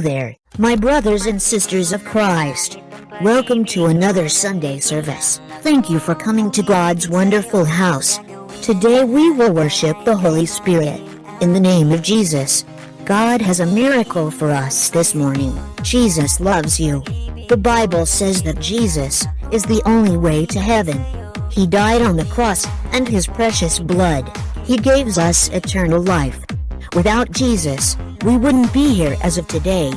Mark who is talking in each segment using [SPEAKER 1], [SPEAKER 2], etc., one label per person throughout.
[SPEAKER 1] There, my brothers and sisters of Christ. Welcome to another Sunday service. Thank you for coming to God's wonderful house. Today we will worship the Holy Spirit. In the name of Jesus, God has a miracle for us this morning. Jesus loves you. The Bible says that Jesus is the only way to heaven. He died on the cross, and his precious blood. He gives us eternal life. Without Jesus, we wouldn't be here as of today.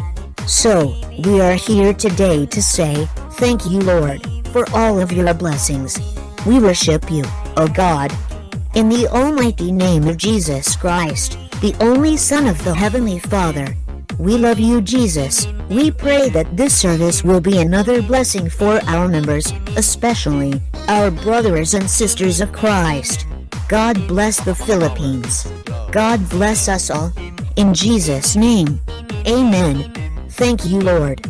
[SPEAKER 1] So, we are here today to say, Thank you, Lord, for all of your blessings. We worship you, O God. In the almighty name of Jesus Christ, the only Son of the Heavenly Father, we love you, Jesus. We pray that this service will be another blessing for our members, especially our brothers and sisters of Christ. God bless the Philippines. God bless us all. In Jesus' name. Amen. Thank you, Lord.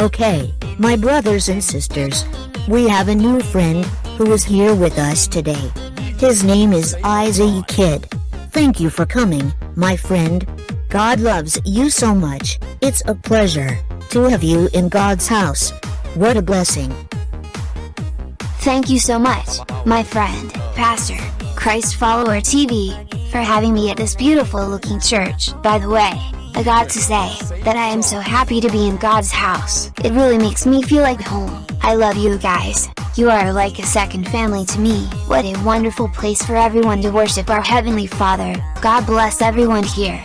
[SPEAKER 1] Okay, my brothers and sisters, we have a new friend who is here with us today. His name is Isaiah Kid. Thank you for coming, my friend. God loves you so much. It's a pleasure to have you in God's house. What a blessing.
[SPEAKER 2] Thank you so much, my friend, Pastor, Christ Follower TV, for having me at this beautiful looking church. By the way, I got to say, that I am so happy to be in God's house. It really makes me feel like home. I love you guys. You are like a second family to me. What a wonderful place for everyone to worship our Heavenly Father. God bless everyone here.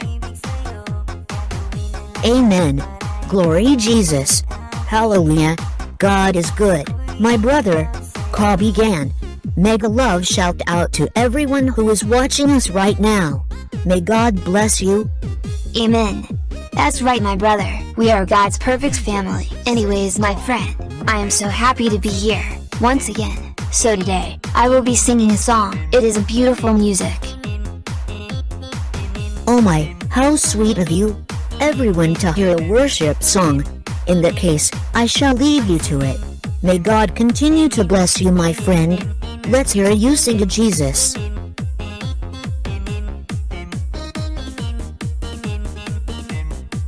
[SPEAKER 1] Amen. Glory Jesus. Hallelujah. God is good. My brother, call began. Mega love shout out to everyone who is watching us right now. May God bless you.
[SPEAKER 2] Amen. That's right my brother, we are God's perfect family. Anyways my friend, I am so happy to be here, once again. So today, I will be singing a song. It is a beautiful music.
[SPEAKER 1] Oh my, how sweet of you. Everyone to hear a worship song. In that case, I shall leave you to it. May God continue to bless you my friend. Let's hear you sing Jesus.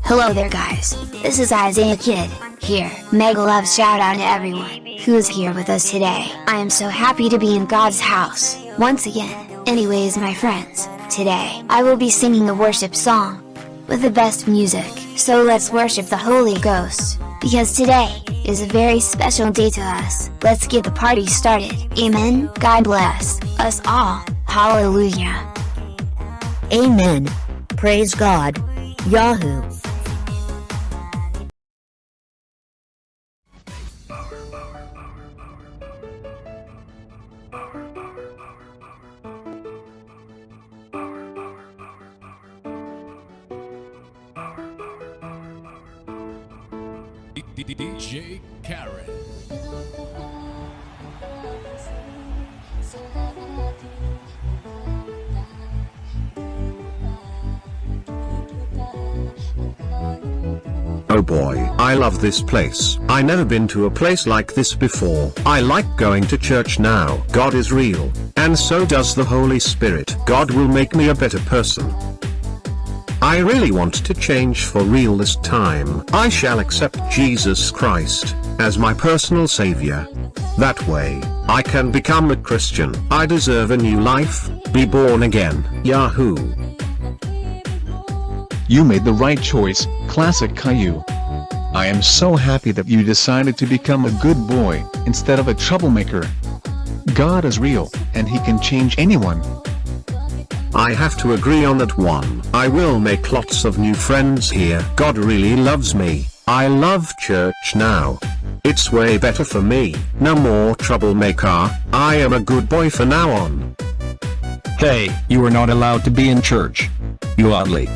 [SPEAKER 2] Hello there guys, this is Isaiah Kid, here. Mega love shout out to everyone, who is here with us today. I am so happy to be in God's house, once again. Anyways my friends, today, I will be singing the worship song, with the best music. So let's worship the Holy Ghost, because today, is a very special day to us. Let's get the party started. Amen. God bless us all. Hallelujah.
[SPEAKER 1] Amen. Praise God. Yahoo.
[SPEAKER 3] DJ Karen.
[SPEAKER 4] Oh boy, I love this place. I never been to a place like this before. I like going to church now. God is real, and so does the Holy Spirit. God will make me a better person. I really want to change for real this time. I shall accept Jesus Christ as my personal savior. That way, I can become a Christian. I deserve a new life, be born again. Yahoo!
[SPEAKER 5] You made the right choice, Classic Caillou. I am so happy that you decided to become a good boy, instead of a troublemaker. God is real, and he can change anyone.
[SPEAKER 4] I have to agree on that one. I will make lots of new friends here. God really loves me. I love church now. It's way better for me. No more troublemaker. I am a good boy for now on.
[SPEAKER 6] Hey, you are not allowed to be in church. You ugly.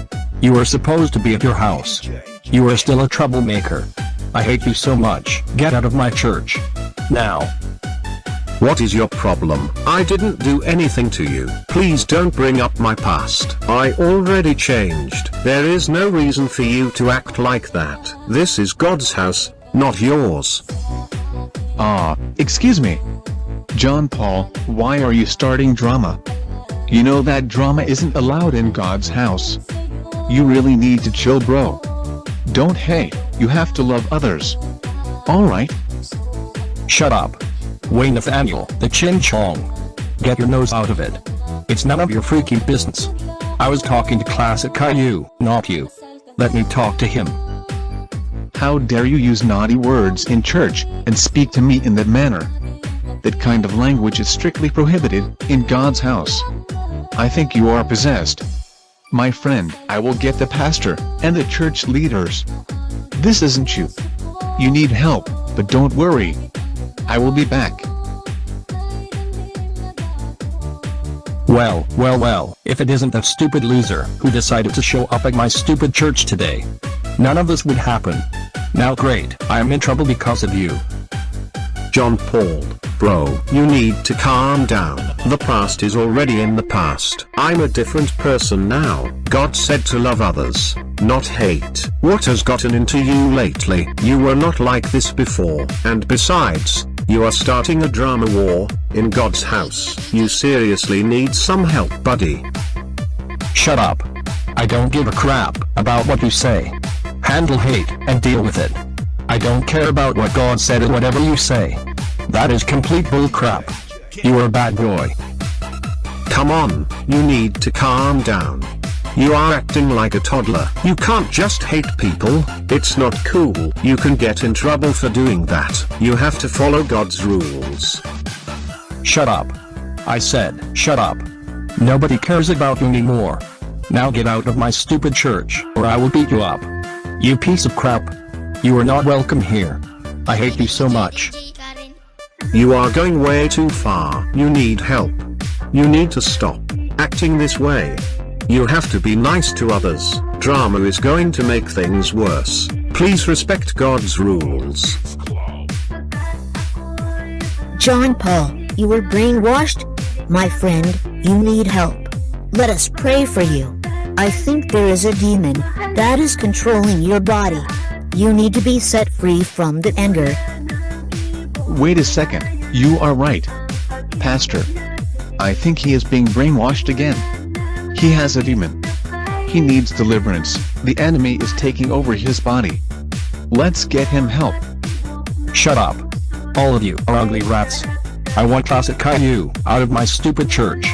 [SPEAKER 6] You are supposed to be at your house. You are still a troublemaker. I hate you so much. Get out of my church. Now.
[SPEAKER 4] What is your problem? I didn't do anything to you. Please don't bring up my past. I already changed. There is no reason for you to act like that. This is God's house, not yours.
[SPEAKER 5] Ah, excuse me. John Paul, why are you starting drama? You know that drama isn't allowed in God's house. You really need to chill bro. Don't hate, you have to love others. Alright?
[SPEAKER 6] Shut up. Wayne Nathaniel, the Chin Chong. Get your nose out of it. It's none of your freaking business. I was talking to Classic Caillou, not you. Let me talk to him.
[SPEAKER 5] How dare you use naughty words in church, and speak to me in that manner? That kind of language is strictly prohibited, in God's house. I think you are possessed. My friend, I will get the pastor, and the church leaders. This isn't you. You need help, but don't worry. I will be back.
[SPEAKER 6] Well, well, well, if it isn't that stupid loser who decided to show up at my stupid church today. None of this would happen. Now great, I am in trouble because of you.
[SPEAKER 4] John Paul, bro, you need to calm down. The past is already in the past. I'm a different person now. God said to love others, not hate. What has gotten into you lately? You were not like this before. And besides, you are starting a drama war, in God's house. You seriously need some help buddy.
[SPEAKER 6] Shut up. I don't give a crap about what you say. Handle hate and deal with it. I don't care about what God said and whatever you say. That is complete bullcrap. You are a bad boy.
[SPEAKER 4] Come on, you need to calm down. You are acting like a toddler. You can't just hate people, it's not cool. You can get in trouble for doing that. You have to follow God's rules.
[SPEAKER 6] Shut up. I said, shut up. Nobody cares about you anymore. Now get out of my stupid church, or I will beat you up. You piece of crap. You are not welcome here. I hate you so much.
[SPEAKER 4] You are going way too far. You need help. You need to stop acting this way. You have to be nice to others. Drama is going to make things worse. Please respect God's rules.
[SPEAKER 1] John Paul, you were brainwashed? My friend, you need help. Let us pray for you. I think there is a demon that is controlling your body. You need to be set free from the anger.
[SPEAKER 5] Wait a second, you are right. Pastor. I think he is being brainwashed again. He has a demon. He needs deliverance, the enemy is taking over his body. Let's get him help.
[SPEAKER 6] Shut up. All of you are ugly rats. I want Classic Caillou out of my stupid church.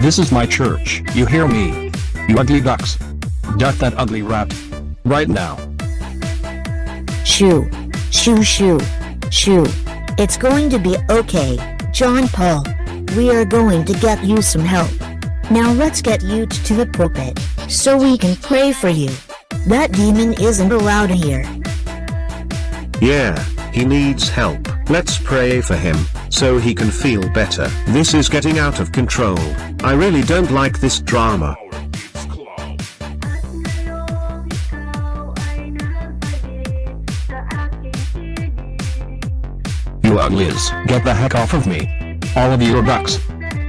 [SPEAKER 6] This is my church, you hear me? You ugly ducks. Duck that ugly rat. Right now.
[SPEAKER 1] Shoo. Shoo shoo. Shoo. It's going to be okay, John Paul. We are going to get you some help. Now let's get you to the pulpit, so we can pray for you. That demon isn't allowed here.
[SPEAKER 4] Yeah, he needs help. Let's pray for him, so he can feel better. This is getting out of control. I really don't like this drama.
[SPEAKER 6] You uglies, get the heck off of me. All of you are ducks.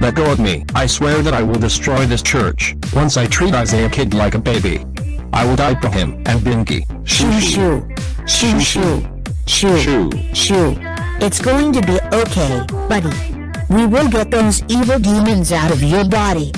[SPEAKER 6] Let go of me. I swear that I will destroy this church, once I treat Isaiah Kid like a baby. I will die for him and Binky.
[SPEAKER 1] Shoo shoo. Shoo shoo. Shoo.
[SPEAKER 5] Shoo.
[SPEAKER 1] Shoo. It's going to be okay, buddy. We will get those evil demons out of your body.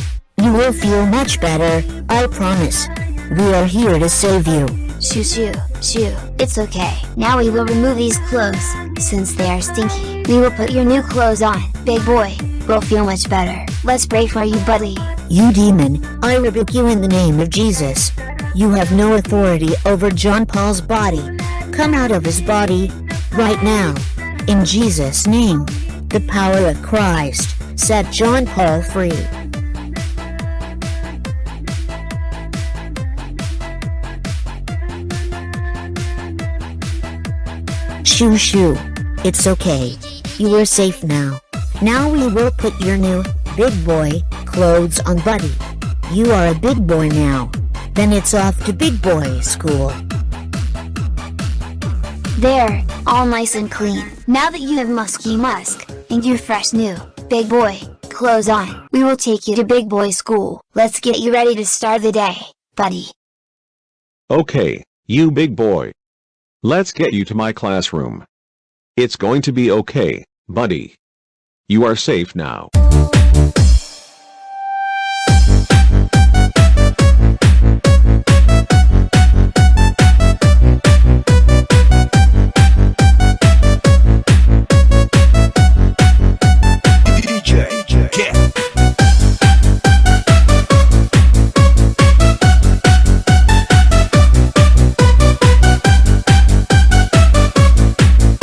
[SPEAKER 1] You will feel much better, I promise. We are here to save you.
[SPEAKER 2] Shoo shoo, shoo, it's okay. Now we will remove these clothes, since they are stinky. We will put your new clothes on, big boy. We'll feel much better. Let's pray for you buddy.
[SPEAKER 1] You demon, I rebuke you in the name of Jesus. You have no authority over John Paul's body. Come out of his body, right now. In Jesus' name. The power of Christ, set John Paul free. Shoo shoo. It's okay. You are safe now. Now we will put your new, big boy, clothes on buddy. You are a big boy now. Then it's off to big boy school.
[SPEAKER 2] There, all nice and clean. Now that you have musky musk, and your fresh new, big boy, clothes on, we will take you to big boy school. Let's get you ready to start the day, buddy.
[SPEAKER 7] Okay, you big boy. Let's get you to my classroom. It's going to be okay, buddy. You are safe now.